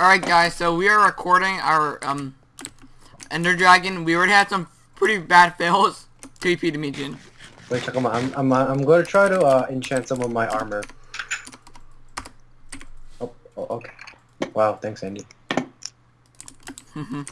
Alright guys, so we are recording our um Ender Dragon. We already had some pretty bad fails. TP to me, Jin. Wait, 'em out. I'm, I'm, I'm going to try to uh, enchant some of my armor. Oh, oh, okay. Wow, thanks, Andy.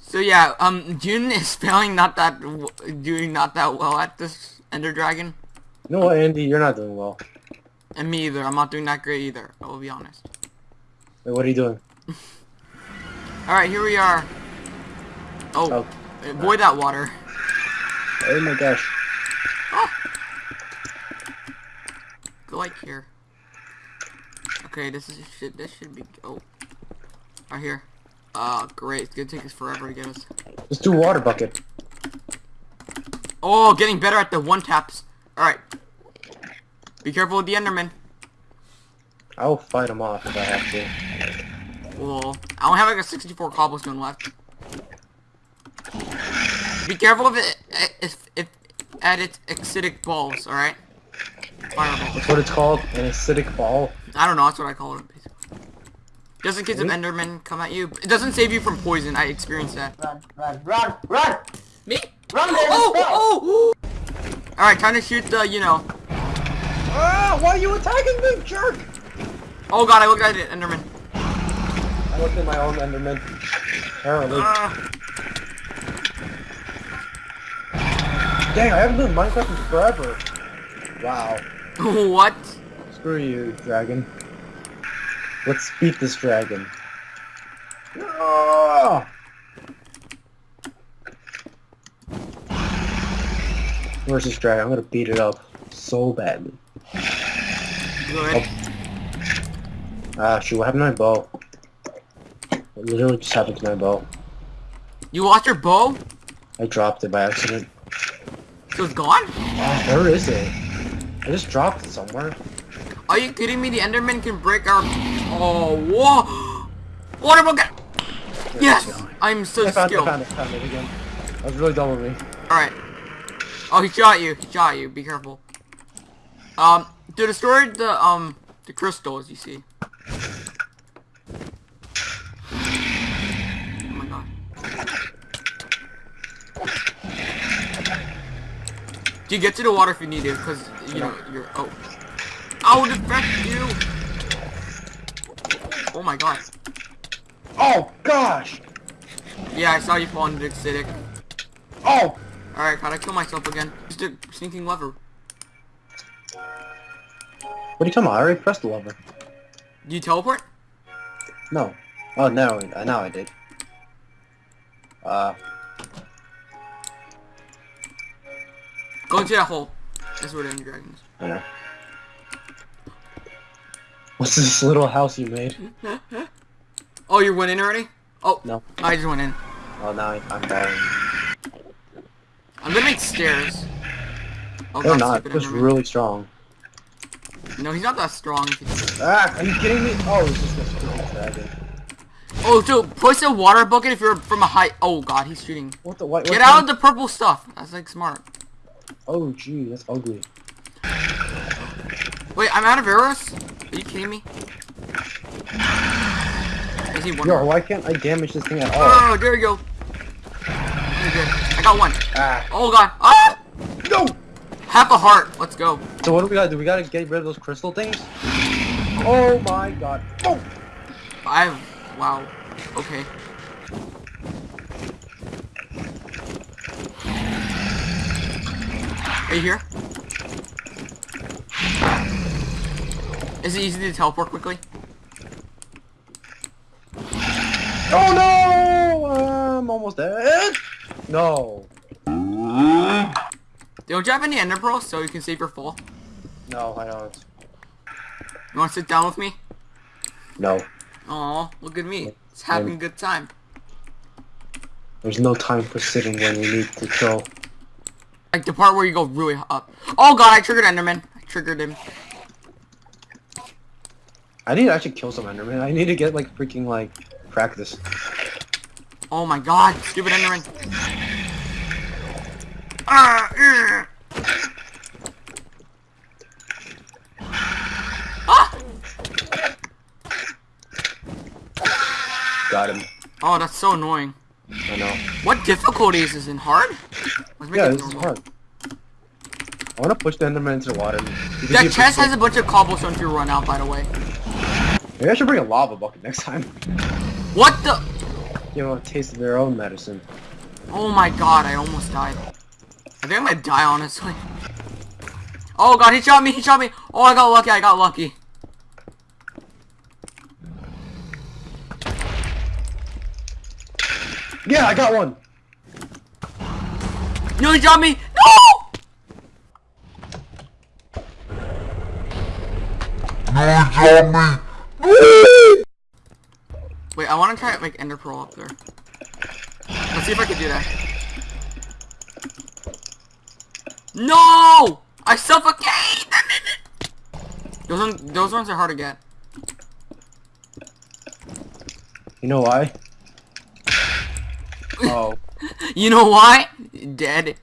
So yeah, um Jun is failing not that w- doing not that well at this Ender Dragon. No, Andy? You're not doing well. And me either. I'm not doing that great either. I will be honest. Wait, what are you doing? Alright, here we are. Oh, avoid that water. Oh my gosh. Go like here. Okay, this is shit. This should be. Oh, right here. Uh, great. It's gonna take us forever to get us. Let's do water bucket. Oh, getting better at the one taps. All right. Be careful with the Enderman. I'll fight him off if I have to. Well, I only have like a 64 cobblestone left. Be careful if it if if at its acidic balls. All right. Fireball. That's what it's called, an acidic ball. I don't know. That's what I call it. Basically. Just in case an Really? Enderman come at you. It doesn't save you from poison. I experienced that. Run, run, run, run! Me? Run there, Oh, let's oh, oh! Alright, time to shoot the, you know. Ah! Why are you attacking me, jerk? Oh god, I looked at it, Enderman. I looked at my own Enderman. Apparently. Ah. Dang, I haven't done Minecraft in forever. Wow. what? Screw you, dragon. Let's beat this dragon. Ah! Where's this dragon? I'm gonna beat it up so badly. Good. Ah, shoot, what happened to my bow? What literally just happened to my bow. You lost your bow? I dropped it by accident. So it's gone? Ah, where is it? I just dropped it somewhere. Are you kidding me? The Enderman can break our... Oh, whoa! Water bucket! Yes! I'm so I found it, I found it, found it again. That was really dumb of me. Alright. Oh, he shot you. He shot you. Be careful. Um, to destroy the, um, the crystals, you see. Oh my god. Do you get to the water if you need it, Because, you know, you're, oh. I will defect you! Oh my god. Oh, gosh! Yeah, I saw you fall into the acidic. Oh! Alright, gotta kill myself again. Just a sneaking lever. What are you talking about? I already pressed the lever. Do you teleport? No. Oh, no, now I did. Uh, Go into that hole. That's where the Ender Dragon is. I know. What's this little house you made? Oh, you went in already? Oh, No. I just went in. Oh, now I, I'm dying. I'm gonna make stairs. Oh, They're not. stupid It's Enderman. really strong. No, he's not that strong. if he's- Ah, are you kidding me? Oh, it's just a stupid dragon. Oh, so push a water bucket if you're from a height. Oh God, he's shooting. What the? What, Get out of the purple stuff. That's like smart. Oh, gee, that's ugly. Wait, I'm out of arrows. Are you kidding me? I see one. Yo, more. why can't I damage this thing at all? Oh, there you go. You're. I got one. Ah, Oh God. Ah! no! Half a heart. Let's go. So what do we gotta do? We gotta get rid of those crystal things? Oh my god. Oh! I. Wow. Okay. Are you here? Is it easy to teleport quickly? Oh no! I'm almost dead. No. Don't you have any ender pearls so you can save your fall? No, I don't. You want to sit down with me? No. Aw, look at me. It's having a good time. There's no time for sitting when we need to kill. Like the part where you go really up. Oh god, I triggered Enderman. I triggered him. I need to actually kill some Enderman. I need to get like freaking like practice. Oh my god, stupid Enderman. Ah, ah! Got him. Oh, that's so annoying. I know. What difficulty is this in hard? Yeah, this is hard. I want to push the Enderman into the water. You That chest has a bunch of cobblestone to run out, by the way. Maybe I should bring a lava bucket next time. What the? You know, a taste of their own medicine. Oh my god, I almost died. I think I'm gonna die, honestly. Oh god, he shot me, he shot me. Oh, I got lucky, I got lucky. Yeah, I got one. No, he shot me. No! Wait, I want to try to make Ender Pearl up there. Let's see if I can do that. No! I suffocate! Those ones, those ones are hard to get. You know why? Oh. You know why? Dead.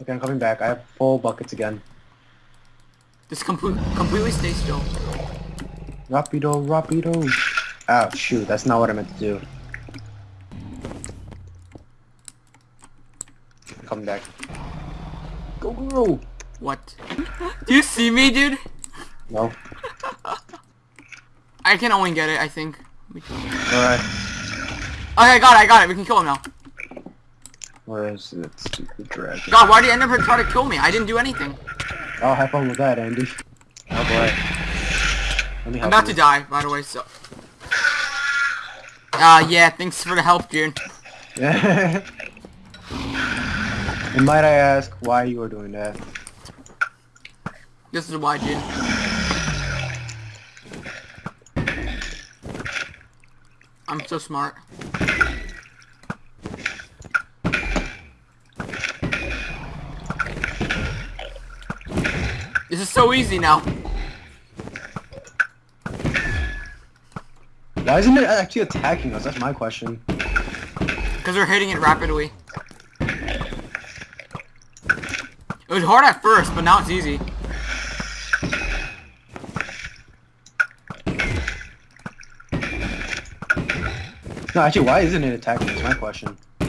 Okay, I'm coming back. I have full buckets again. Just complete, completely stay still. Rapido, rapido. Ah, shoot, that's not what I meant to do. Come back. Go, go. What? Do you see me, dude? No. I can only get it, I think. Alright. Okay, I got it, I got it. We can kill him now. Where is that stupid dragon? God, why did Enderman try to kill me? I didn't do anything. Oh, have fun with that, Andy. Oh boy. Let me I'm about you. to die, by the way, so... Uh, yeah, thanks for the help, dude. and might I ask why you are doing that? This is why, dude. I'm so smart. This is so easy now. Why isn't it actually attacking us? That's my question. Because we're hitting it rapidly. It was hard at first, but now it's easy. No, actually, why isn't it attacking? Is my question. I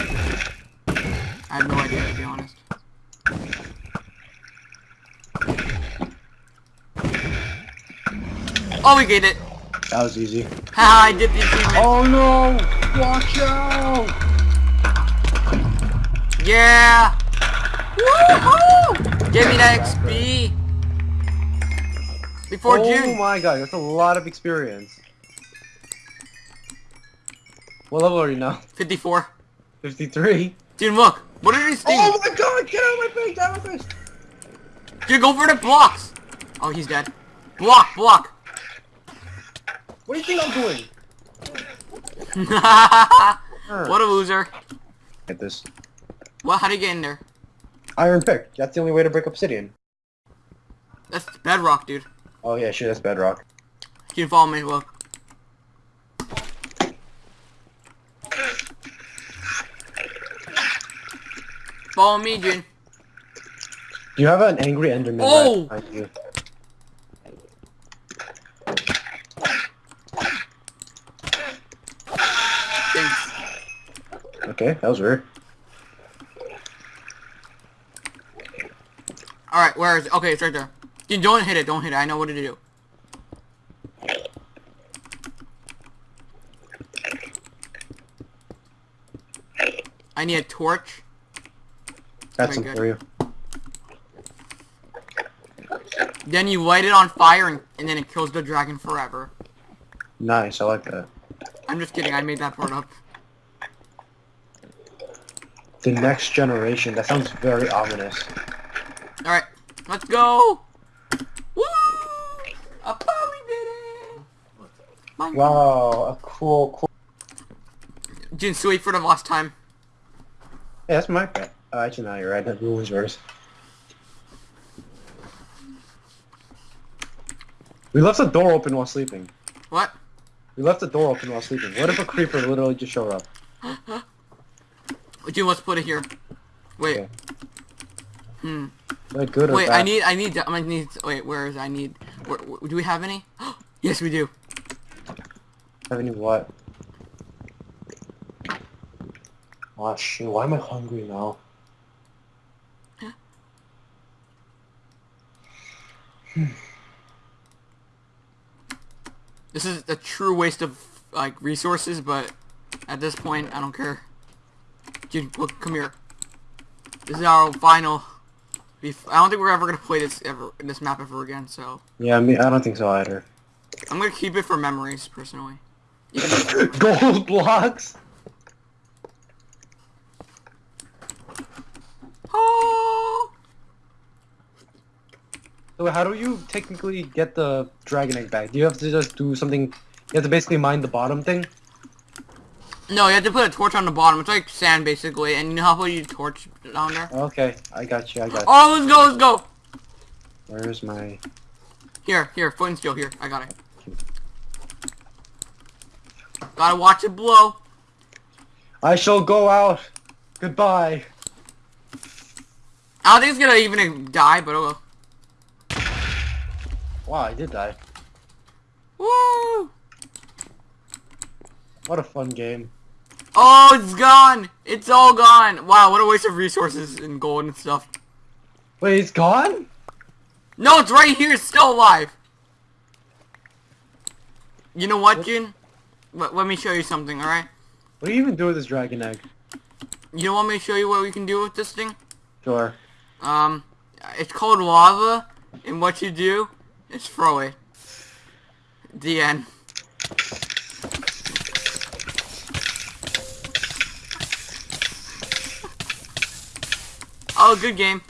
have no idea, to be honest. Oh, we get it. That was easy. Haha, I did the achievement. Oh no! Watch out! Yeah! Woohoo! Give me that XP! Before oh June. my god, that's a lot of experience. What level are you now? 54. 53? Dude, look. What are these things? Oh my god, get out of my face, get out of my face! Dude, go for the blocks! Oh, he's dead. Block, block. What do you think I'm doing? what a loser. Get this. Well, how do you get in there? Iron pick. That's the only way to break obsidian. That's bedrock, dude. Oh yeah, shit, that's bedrock. You can follow me, look. Follow me. Do you have an angry enderman Oh! right behind you? Thanks. Okay, that was weird. Alright, where is it? Okay, it's right there. Dude, don't hit it, don't hit it. I know what to do. I need a torch. That's Very for you. Then you light it on fire and, and then it kills the dragon forever. Nice, I like that. I'm just kidding, I made that part up. The next generation. That sounds very ominous. Alright, let's go! Woo! I probably did it! Wow, a cool, cool. Jin Sui for the last time. Yeah, that's my pet. Uh, actually, no, you're right. That ruins yours. We left the door open while sleeping. What? We left the door open while sleeping. What if a creeper literally just showed up? Jin, let's put it here. Wait. Okay. Hmm. Like good Wait. I need, I need, I need. Wait, where is I need? Where, where- do we have any? yes, we do. Have any what? Oh shit, why am I hungry now? Hmm. This is a true waste of like resources, but at this point, I don't care. Dude, look, come here. This is our final. I don't think we're ever gonna play this ever this map ever again. So Yeah, I mean, I don't think so either. I'm gonna keep it for memories, personally. Gold blocks? Oh! So how do you technically get the dragon egg back? Do you have to just do something? You have to basically mine the bottom thing? No, you have to put a torch on the bottom. It's like sand, basically, and you know how you torch down there. Okay, I got you, I got you. Oh, let's go, let's go. Where's my... Here, here, foot and steel. Here, I got it. Gotta watch it blow. I shall go out! Goodbye! I don't think it's gonna even die, but oh well. Wow, I did die. Woo! What a fun game. Oh, it's gone! It's all gone! Wow, what a waste of resources and gold and stuff. Wait, it's gone? No, it's right here, it's still alive! You know what, Jin? Let, let me show you something, alright? What do you even do with this dragon egg? You don't want me to show you what we can do with this thing? Sure. Um, it's called lava, and what you do is throw it. The end. Oh, good game.